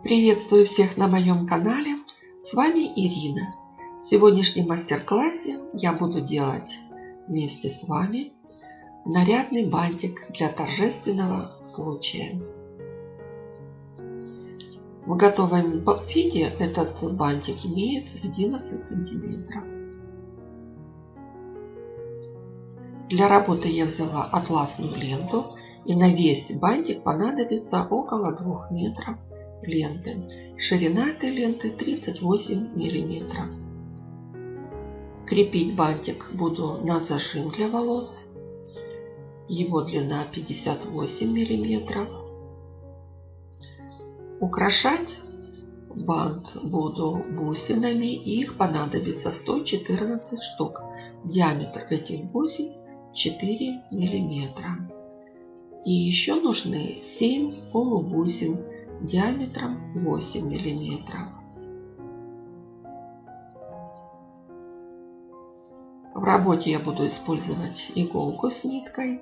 Приветствую всех на моем канале. С вами Ирина. В сегодняшнем мастер-классе я буду делать вместе с вами нарядный бантик для торжественного случая. В готовом виде этот бантик имеет 11 сантиметров. Для работы я взяла атласную ленту и на весь бантик понадобится около 2 метров ленты. Ширина этой ленты 38 миллиметров. Крепить бантик буду на зажим для волос. Его длина 58 миллиметров. Украшать бант буду бусинами. Их понадобится 114 штук. Диаметр этих бусин 4 миллиметра. И еще нужны 7 полубусин диаметром 8 миллиметров. В работе я буду использовать иголку с ниткой,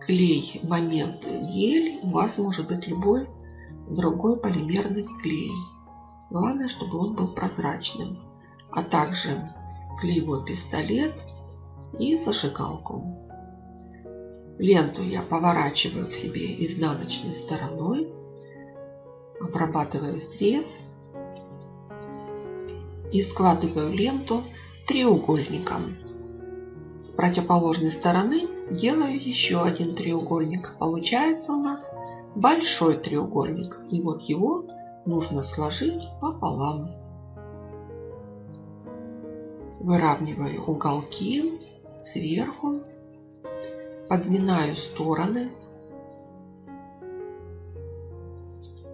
клей момент гель, у вас может быть любой другой полимерный клей. Главное, чтобы он был прозрачным, а также клеевой пистолет и зажигалку. Ленту я поворачиваю к себе изнаночной стороной обрабатываю срез и складываю ленту треугольником. С противоположной стороны делаю еще один треугольник. Получается у нас большой треугольник. И вот его нужно сложить пополам. Выравниваю уголки сверху, подминаю стороны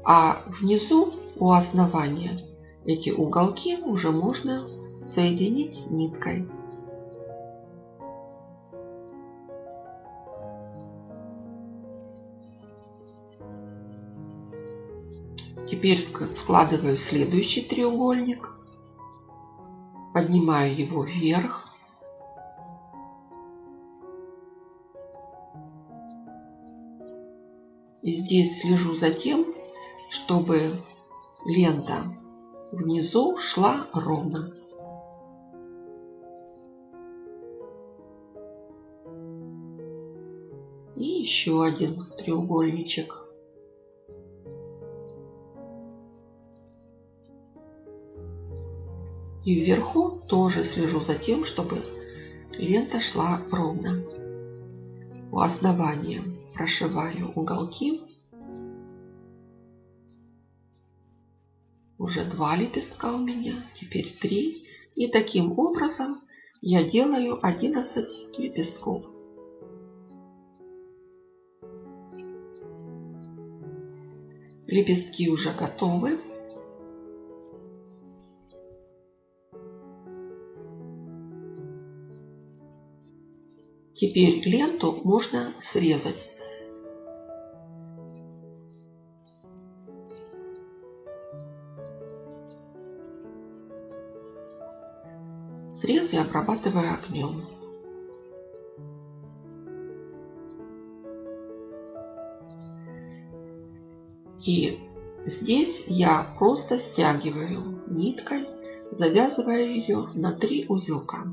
А внизу у основания эти уголки уже можно соединить ниткой. Теперь складываю следующий треугольник, поднимаю его вверх. И здесь слежу за тем, чтобы лента внизу шла ровно. И еще один треугольничек. И вверху тоже слежу за тем, чтобы лента шла ровно. У основания прошиваю уголки Уже два лепестка у меня, теперь три. И таким образом я делаю 11 лепестков. Лепестки уже готовы. Теперь ленту можно срезать. Срез я обрабатываю огнем. И здесь я просто стягиваю ниткой, завязывая ее на три узелка.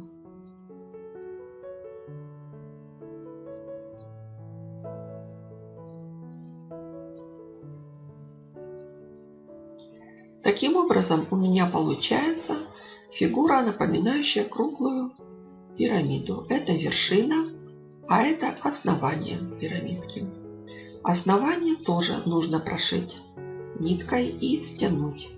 Таким образом у меня получается Фигура, напоминающая круглую пирамиду. Это вершина, а это основание пирамидки. Основание тоже нужно прошить ниткой и стянуть.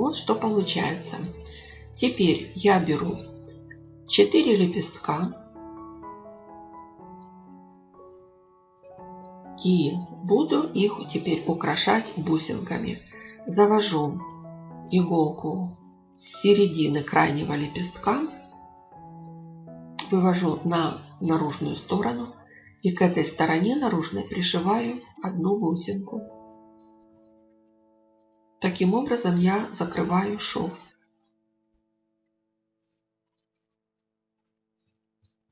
Вот что получается. Теперь я беру 4 лепестка. И буду их теперь украшать бусинками. Завожу иголку с середины крайнего лепестка, вывожу на наружную сторону и к этой стороне наружной пришиваю одну бусинку. Таким образом я закрываю шов.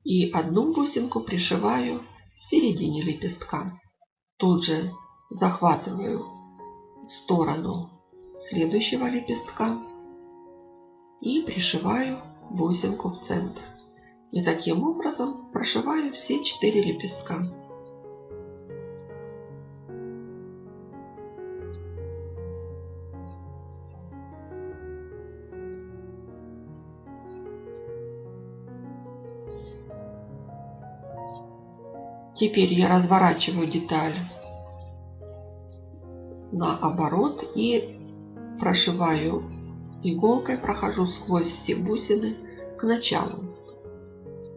И одну бусинку пришиваю в середине лепестка. Тут же захватываю сторону следующего лепестка и пришиваю бусинку в центр. И таким образом прошиваю все четыре лепестка. Теперь я разворачиваю деталь наоборот и прошиваю иголкой, прохожу сквозь все бусины к началу.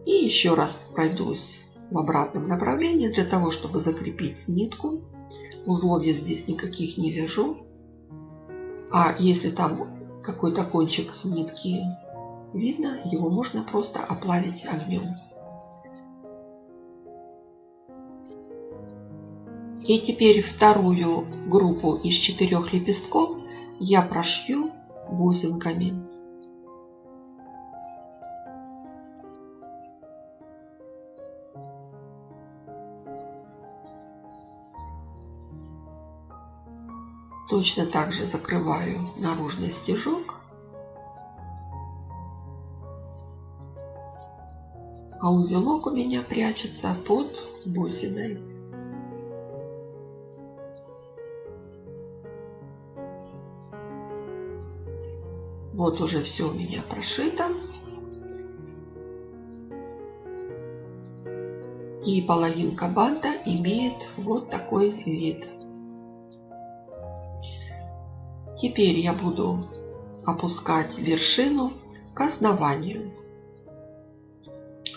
И еще раз пройдусь в обратном направлении для того, чтобы закрепить нитку. Узлов я здесь никаких не вяжу. А если там какой-то кончик нитки видно, его можно просто оплавить огнем. И теперь вторую группу из четырех лепестков я прошью бусинками. Точно так же закрываю наружный стежок. А узелок у меня прячется под бусиной. Вот уже все у меня прошито. И половинка банта имеет вот такой вид. Теперь я буду опускать вершину к основанию.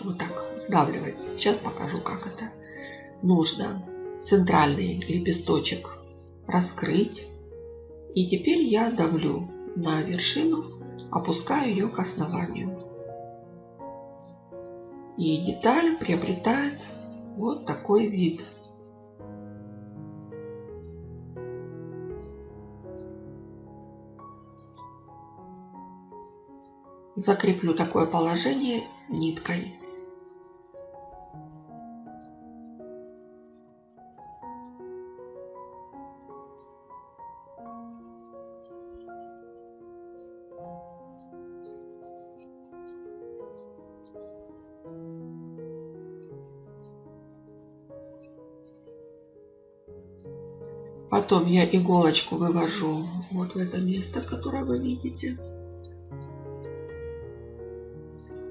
Вот так сдавливать. Сейчас покажу, как это. Нужно центральный лепесточек раскрыть. И теперь я давлю на вершину, опускаю ее к основанию. И деталь приобретает вот такой вид. Закреплю такое положение ниткой. Потом я иголочку вывожу вот в это место, которое вы видите.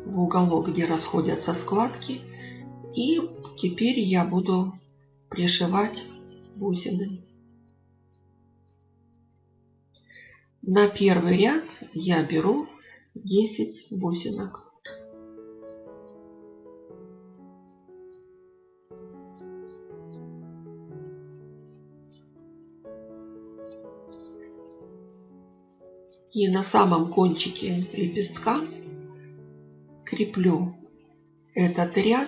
В уголок, где расходятся складки. И теперь я буду пришивать бусины. На первый ряд я беру 10 бусинок. И на самом кончике лепестка креплю этот ряд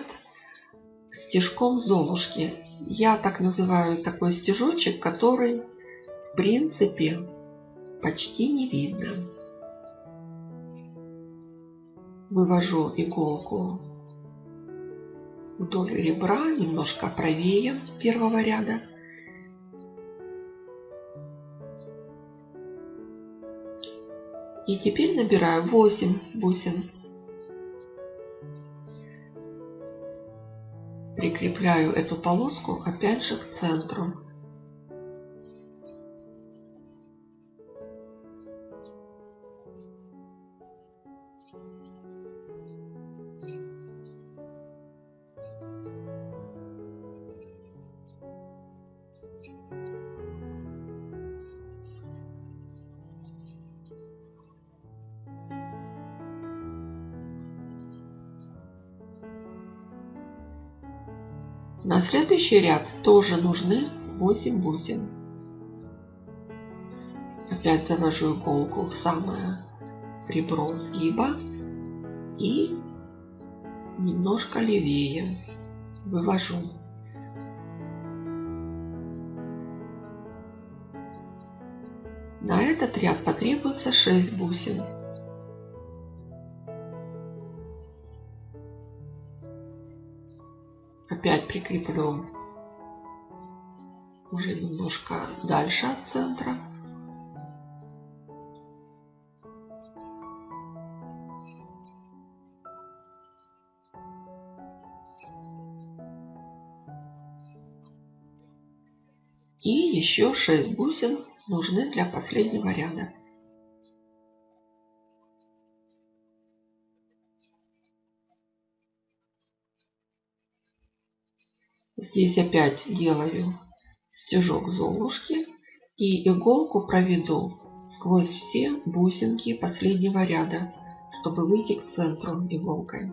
стежком золушки. Я так называю такой стежочек, который в принципе почти не видно. Вывожу иголку вдоль ребра, немножко правее первого ряда. И теперь набираю 8 бусин. Прикрепляю эту полоску опять же к центру. На следующий ряд тоже нужны 8 бусин. Опять завожу иголку в самое ребро сгиба и немножко левее вывожу. На этот ряд потребуется 6 бусин. Опять прикреплю уже немножко дальше от центра. И еще 6 бусин нужны для последнего ряда. Здесь опять делаю стежок золушки и иголку проведу сквозь все бусинки последнего ряда, чтобы выйти к центру иголкой.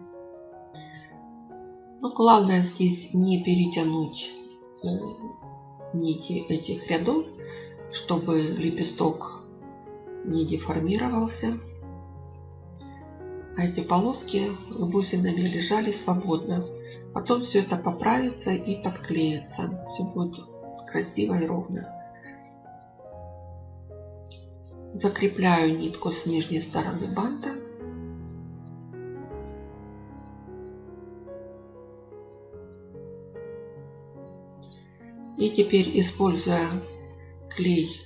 Но главное здесь не перетянуть э, нити этих рядов, чтобы лепесток не деформировался. А эти полоски с бусинами лежали свободно. Потом все это поправится и подклеится. Все будет красиво и ровно. Закрепляю нитку с нижней стороны банта. И теперь, используя клей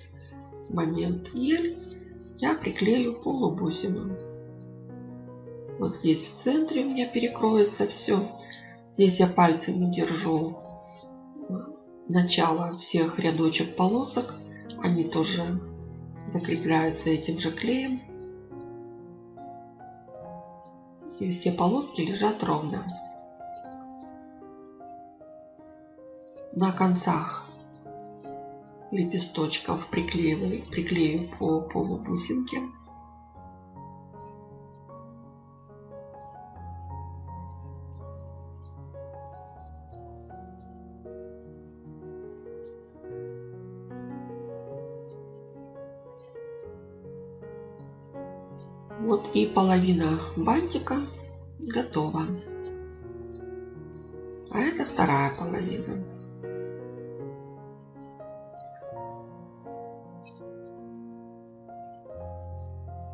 момент гель, я приклею полубусину. Вот здесь в центре у меня перекроется все. Здесь я пальцами держу начало всех рядочек полосок. Они тоже закрепляются этим же клеем. И все полоски лежат ровно. На концах лепесточков приклеиваю, приклею по полубусинке. Вот половина бантика готова. А это вторая половина.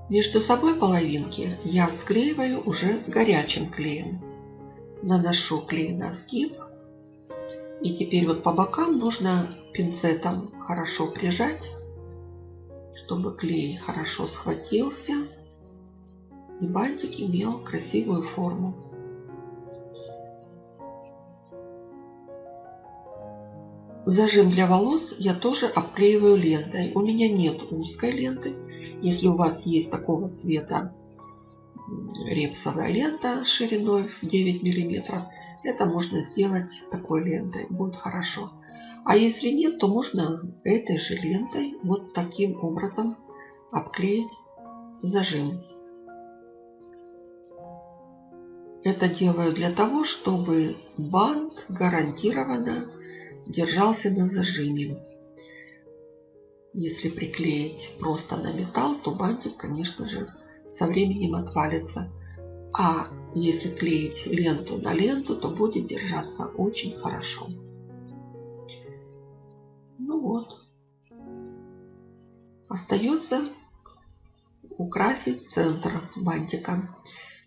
Между собой половинки я склеиваю уже горячим клеем. Наношу клей на сгиб. И теперь вот по бокам нужно пинцетом хорошо прижать, чтобы клей хорошо схватился и бантик имел красивую форму. Зажим для волос я тоже обклеиваю лентой. У меня нет узкой ленты. Если у вас есть такого цвета репсовая лента шириной в 9 мм, это можно сделать такой лентой. Будет хорошо. А если нет, то можно этой же лентой вот таким образом обклеить зажим. Это делаю для того, чтобы бант гарантированно держался на зажиме. Если приклеить просто на металл, то бантик, конечно же, со временем отвалится. А если клеить ленту на ленту, то будет держаться очень хорошо. Ну вот. Остается украсить центр бантика.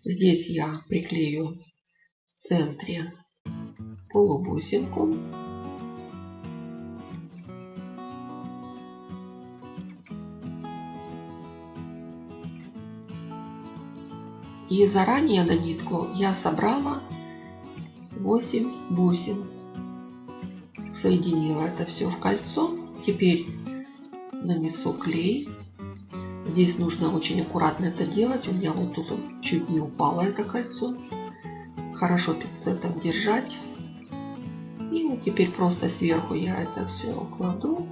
Здесь я приклею в центре полубусинку. И заранее на нитку я собрала 8 бусин. Соединила это все в кольцо. Теперь нанесу клей. Здесь нужно очень аккуратно это делать. У меня вот тут чуть не упало это кольцо. Хорошо пинцетом держать. И вот теперь просто сверху я это все кладу,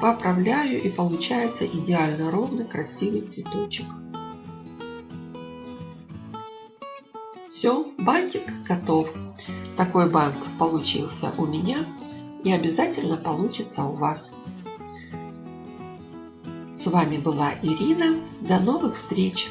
поправляю и получается идеально ровный красивый цветочек. Все, бантик готов. такой бант получился у меня и обязательно получится у вас. С вами была Ирина. До новых встреч!